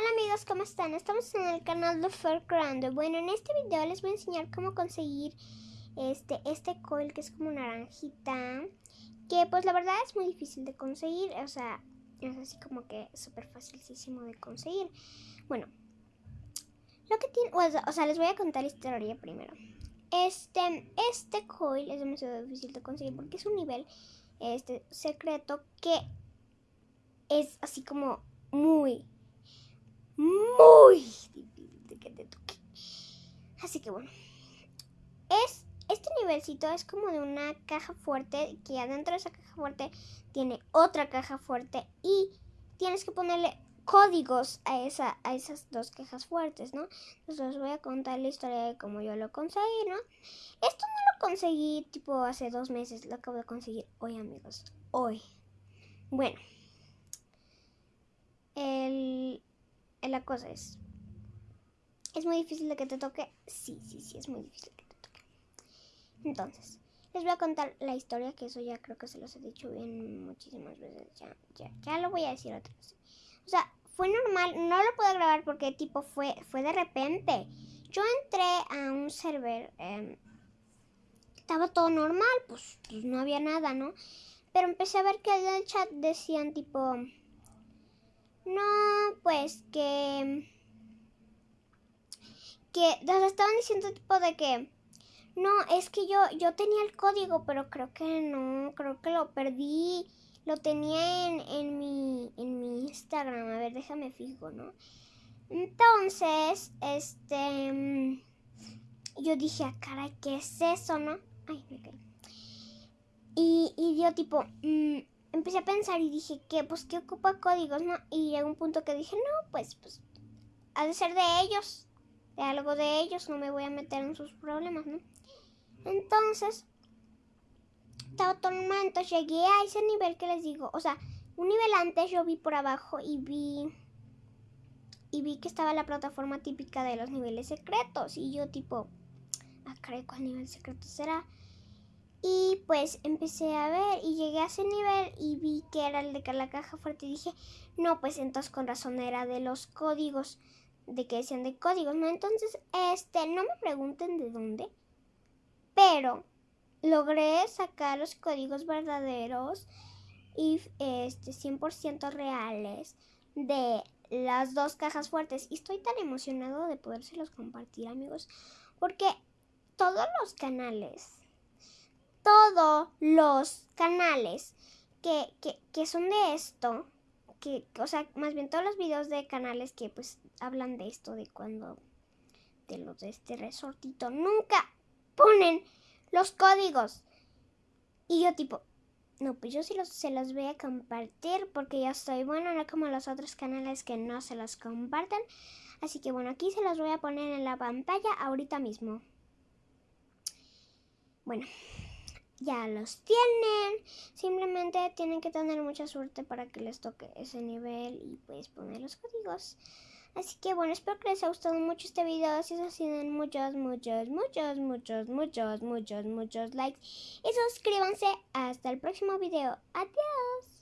Hola amigos, ¿cómo están? Estamos en el canal de Fairground. Bueno, en este video les voy a enseñar cómo conseguir este, este coil que es como naranjita. Que pues la verdad es muy difícil de conseguir. O sea, es así como que súper facilísimo de conseguir. Bueno, lo que tiene... O sea, les voy a contar la historia primero. Este, este coil es demasiado difícil de conseguir porque es un nivel este, secreto que es así como muy muy difícil de que te toque. Así que bueno. Es, este nivelcito es como de una caja fuerte que adentro de esa caja fuerte tiene otra caja fuerte y tienes que ponerle códigos a, esa, a esas dos cajas fuertes, ¿no? Entonces les voy a contar la historia de cómo yo lo conseguí, ¿no? Esto no lo conseguí tipo hace dos meses, lo acabo de conseguir hoy, amigos. Hoy. Bueno. El, la cosa es, ¿es muy difícil de que te toque? Sí, sí, sí, es muy difícil que te toque. Entonces, les voy a contar la historia, que eso ya creo que se los he dicho bien muchísimas veces. Ya, ya, ya lo voy a decir otra vez. O sea, fue normal, no lo puedo grabar porque tipo fue, fue de repente. Yo entré a un server, em, estaba todo normal, pues, pues no había nada, ¿no? Pero empecé a ver que en el chat decían tipo no, pues que... Que nos estaban diciendo tipo de que... No, es que yo, yo tenía el código, pero creo que no, creo que lo perdí. Lo tenía en, en, mi, en mi Instagram. A ver, déjame fijo, ¿no? Entonces, este... Yo dije, ah, caray, ¿qué es eso, no? Ay, me caí. Y, y yo tipo, mm, empecé a pensar y dije que, pues, que ocupa códigos, ¿no? Y llegó un punto que dije, no, pues, pues, ha de ser de ellos, de algo de ellos, no me voy a meter en sus problemas, ¿no? Entonces, estaba todo entonces llegué a ese nivel que les digo, o sea, un nivel antes yo vi por abajo y vi y vi que estaba la plataforma típica de los niveles secretos y yo tipo, ah, creo cuál nivel secreto será. Y pues empecé a ver y llegué a ese nivel y vi que era el de la caja fuerte y dije, no, pues entonces con razón era de los códigos, de que decían de códigos, ¿no? Entonces, este, no me pregunten de dónde, pero logré sacar los códigos verdaderos y este 100% reales de las dos cajas fuertes. Y estoy tan emocionado de podérselos compartir, amigos, porque todos los canales todos los canales que, que, son de esto, que, o sea, más bien todos los videos de canales que pues hablan de esto, de cuando, de los de este resortito, nunca ponen los códigos. Y yo tipo, no, pues yo sí los, se los voy a compartir porque ya estoy bueno, no como los otros canales que no se los comparten. Así que bueno, aquí se los voy a poner en la pantalla ahorita mismo. Bueno, ya los tienen. Simplemente tienen que tener mucha suerte para que les toque ese nivel y pues poner los códigos. Así que bueno, espero que les haya gustado mucho este video. Si es así, den muchos, muchos, muchos, muchos, muchos, muchos, muchos likes. Y suscríbanse. Hasta el próximo video. Adiós.